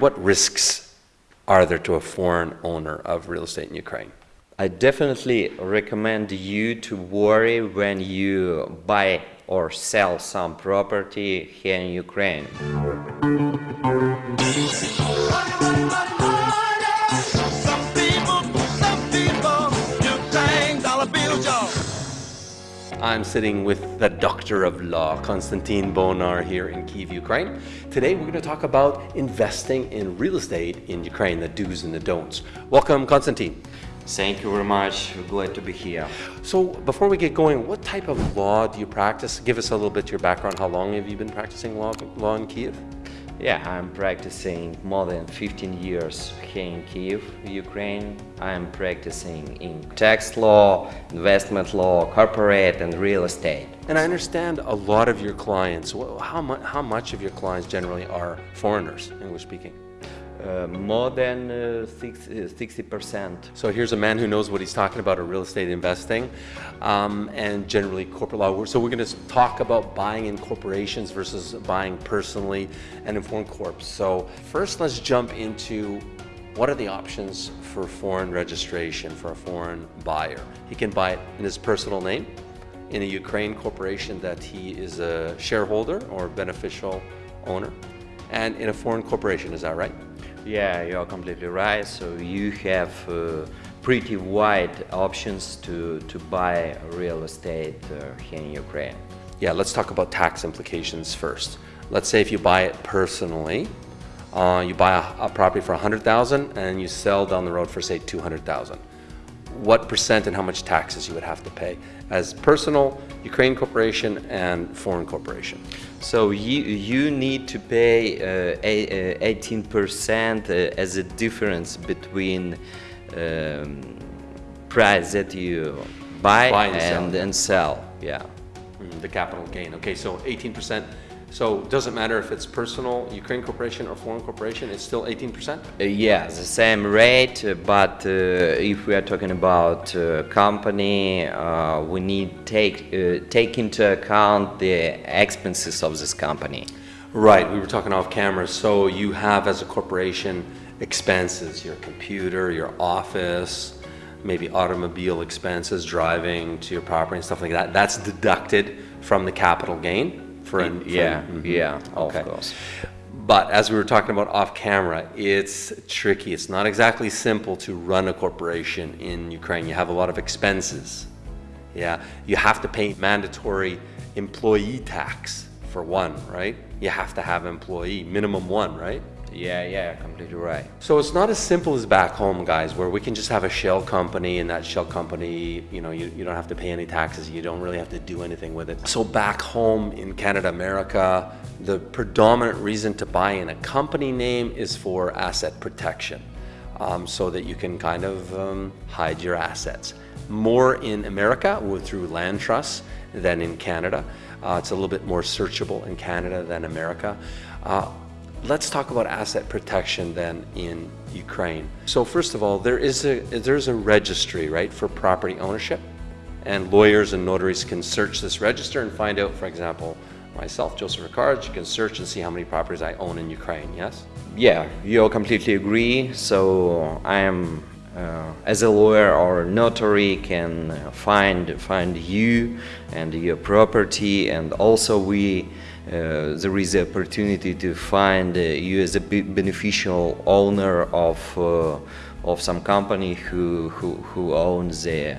What risks are there to a foreign owner of real estate in Ukraine? I definitely recommend you to worry when you buy or sell some property here in Ukraine. I'm sitting with the doctor of law, Konstantin Bonar, here in Kiev, Ukraine. Today, we're going to talk about investing in real estate in Ukraine, the do's and the don'ts. Welcome, Konstantin. Thank you very much. Glad to be here. So, before we get going, what type of law do you practice? Give us a little bit your background. How long have you been practicing law, law in Kiev? Yeah, I'm practicing more than 15 years here in Kiev, Ukraine. I'm practicing in tax law, investment law, corporate and real estate. And I understand a lot of your clients, how, how much of your clients generally are foreigners, English speaking? Uh, more than uh, six, uh, 60%. So here's a man who knows what he's talking about in real estate investing um, and generally corporate law. So we're going to talk about buying in corporations versus buying personally and in foreign corps. So first, let's jump into what are the options for foreign registration for a foreign buyer. He can buy it in his personal name, in a Ukraine corporation that he is a shareholder or beneficial owner, and in a foreign corporation. Is that right? Yeah, you're completely right. So you have uh, pretty wide options to, to buy real estate uh, here in Ukraine. Yeah, let's talk about tax implications first. Let's say if you buy it personally, uh, you buy a, a property for 100,000 and you sell down the road for say 200,000. What percent and how much taxes you would have to pay as personal, Ukraine corporation, and foreign corporation? So you, you need to pay uh, a- uh, 18% uh, as a difference between um, price that you buy, Buy and sell. and, and sell. Yeah. Mm, The capital gain. Okay, so 18%. So it doesn't matter if it's personal, Ukraine corporation, or foreign corporation, it's still 18%? Uh, yeah, the same rate, uh, but uh, if we are talking about uh, company, uh, we need take uh, take into account the expenses of this company. Right, we were talking off camera. So you have as a corporation expenses, your computer, your office, maybe automobile expenses, driving to your property and stuff like that. That's deducted from the capital gain for an Yeah, for- mhm. yeah, Okay. of course. But as we were talking about off camera, it's tricky. It's not exactly simple to run a corporation in Ukraine. You have a lot of expenses. Yeah, you have to pay mandatory employee tax for one, right? You have to have employee, minimum one, right? Yeah, yeah, completely right. So it's not as simple as back home, guys, where we can just have a shell company and that shell company, you know, you, you don't have to pay any taxes. You don't really have to do anything with it. So back home in Canada, America, the predominant reason to buy in a company name is for asset protection, um, so that you can kind of um, hide your assets. More in America through land trusts than in Canada. Uh, it's a little bit more searchable in Canada than America. Uh, Let's talk about asset protection then in Ukraine. So first of all, there is a there's a registry, right, for property ownership, and lawyers and notaries can search this register and find out, for example, myself, Joseph Ricard, you can search and see how many properties I own in Ukraine. Yes. Yeah, you all completely agree. So I am, uh, as a lawyer or notary, can uh, find find you and your property, and also we. Uh, there is the opportunity to find uh, you as a beneficial owner of uh, of some company who who, who owns the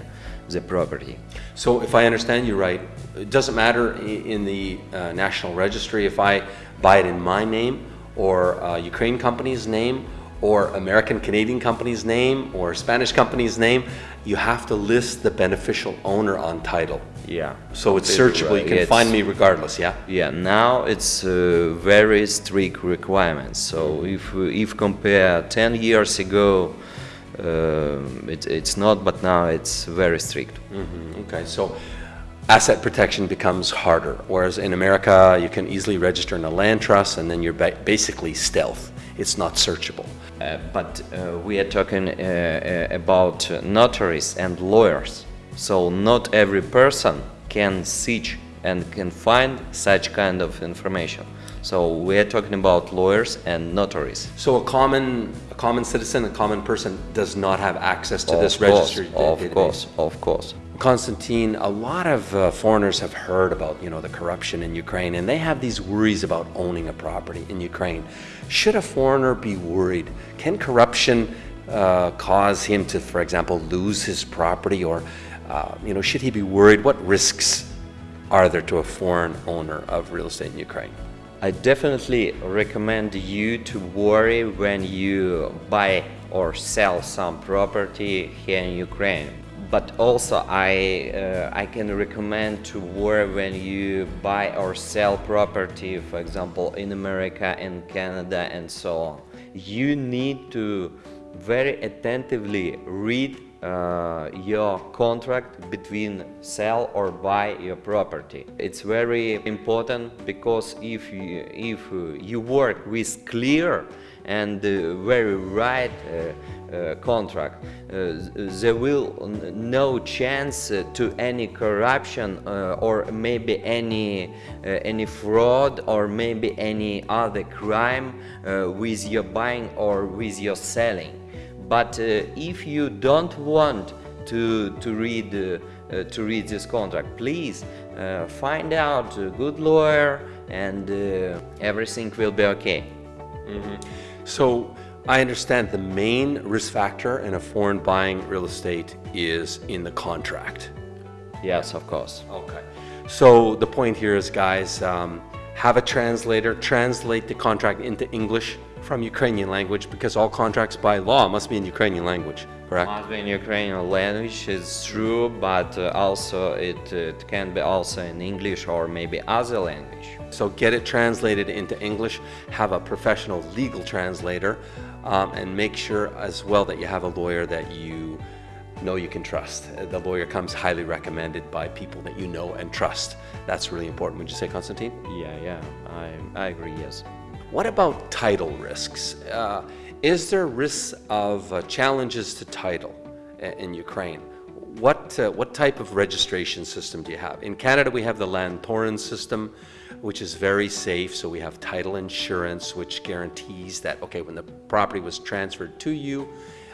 the property. So if I understand you right, it doesn't matter in the uh, national registry if I buy it in my name or uh, Ukraine company's name or American Canadian company's name or Spanish company's name, you have to list the beneficial owner on title. Yeah. So it's searchable. You can It's- find me regardless. Yeah. Yeah, now it's uh, very strict requirements. So if we- if compare 10 years ago, um it, it's not, but now it's very strict. Mhm, Okay, so asset protection becomes harder, whereas in America you can easily register in a land trust and then you're ba- basically stealth. It's not searchable. Uh, but uh, we are talking uh, uh, about notaries and lawyers. So not every person can search and can find such kind of information. So we're talking about lawyers and notaries. So a common, a common citizen, a common person does not have access to this of course, registry of database. course, of course. Constantine, a lot of uh, foreigners have heard about, you know, the corruption in Ukraine, and they have these worries about owning a property in Ukraine. Should a foreigner be worried? Can corruption uh, cause him to, for example, lose his property, or, uh, you know, should he be worried? What risks are there to a foreign owner of real estate in Ukraine? I definitely recommend you to worry when you buy or sell some property here in Ukraine. But also I, uh, I can recommend to worry when you buy or sell property, for example, in America and Canada and so on. You need to very attentively read uh, your contract between sell or buy your property. It's very important because if you, if you work with clear and uh, very right uh, uh, contract, uh, there will no chance to any corruption uh, or maybe any any fraud or maybe any other crime with your buying or with your selling. But uh, if you don't want to, to, read, uh, uh, to read this contract, please uh, find out a good lawyer and uh, everything will be okay. So I understand the main risk factor in a foreign buying real estate is in the contract. Yes, of course. Okay. So the point here is, guys, um, have a translator translate the contract into English from Ukrainian language because all contracts by law must be in Ukrainian language, correct? Must be in Ukrainian language is true, but uh, also it, uh, it can be also in English or maybe other language. So get it translated into English, have a professional legal translator, um, and make sure as well that you have a lawyer that you know you can trust. The lawyer comes highly recommended by people that you know and trust. That's really important. Would you say, Constantine? Yeah, yeah, I, I agree, yes. What about title risks? Uh, is there risks of uh, challenges to title in Ukraine? What, uh, what type of registration system do you have? In Canada, we have the Land Lantoran system, which is very safe. So we have title insurance, which guarantees that, okay, when the property was transferred to you,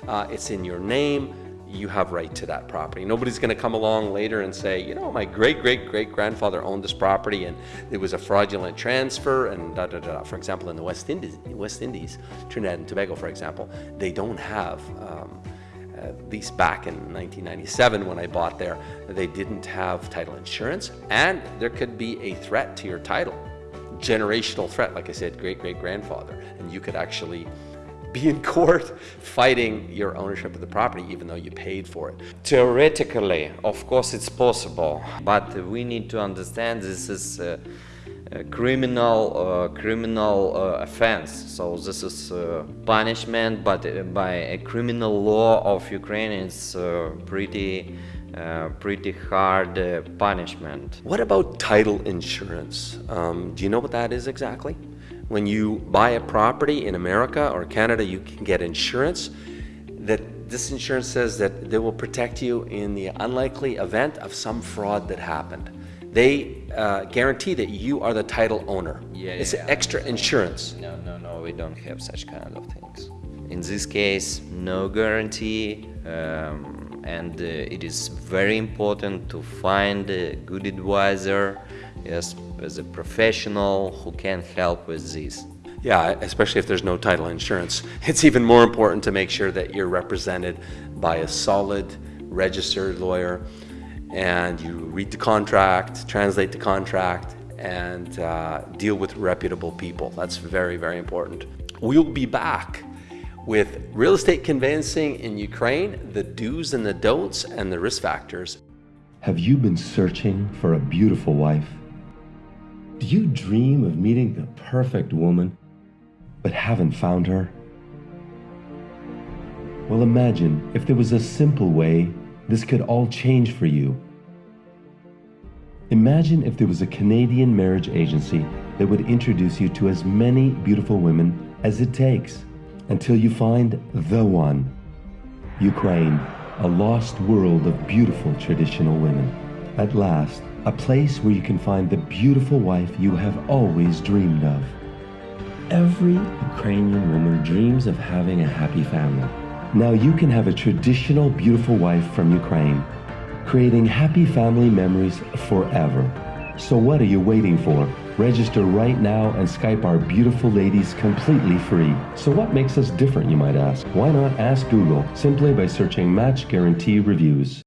uh, it's in your name, you have right to that property. Nobody's going to come along later and say, you know, my great great great grandfather owned this property and it was a fraudulent transfer and da da da. For example, in the West Indies, West Indies, Trinidad and Tobago, for example, they don't have. Um, at least back in 1997 when I bought there, they didn't have title insurance, and there could be a threat to your title, generational threat, like I said, great great grandfather, and you could actually be in court fighting your ownership of the property even though you paid for it. Theoretically, of course, it's possible, but we need to understand this is a, a criminal uh, criminal uh, offense. So this is uh, punishment, but uh, by a criminal law of Ukraine, it's uh, pretty uh, pretty hard uh, punishment. What about title insurance? Um, do you know what that is exactly? When you buy a property in America or Canada, you can get insurance that this insurance says that they will protect you in the unlikely event of some fraud that happened. They uh, guarantee that you are the title owner. Yeah, it's yeah, extra insurance. No, no, no, we don't have such kind of things. In this case, no guarantee, um, and uh, it is very important to find a good advisor, yes, as a professional who can help with this. Yeah, especially if there's no title insurance. It's even more important to make sure that you're represented by a solid, registered lawyer and you read the contract, translate the contract, and uh, deal with reputable people. That's very, very important. We'll be back with real estate conveyancing in Ukraine, the do's and the don'ts, and the risk factors. Have you been searching for a beautiful wife? Do you dream of meeting the perfect woman, but haven't found her? Well, imagine if there was a simple way this could all change for you. Imagine if there was a Canadian marriage agency that would introduce you to as many beautiful women as it takes until you find the one. Ukraine, a lost world of beautiful traditional women. At last, a place where you can find the beautiful wife you have always dreamed of. every Ukrainian woman dreams of having a happy family. Now you can have a traditional, beautiful wife from Ukraine, creating happy family memories forever. So what are you waiting for? Register right now and Skype our beautiful ladies completely free. So what makes us different, you might ask? Why not ask Google simply by searching Match Guarantee Reviews?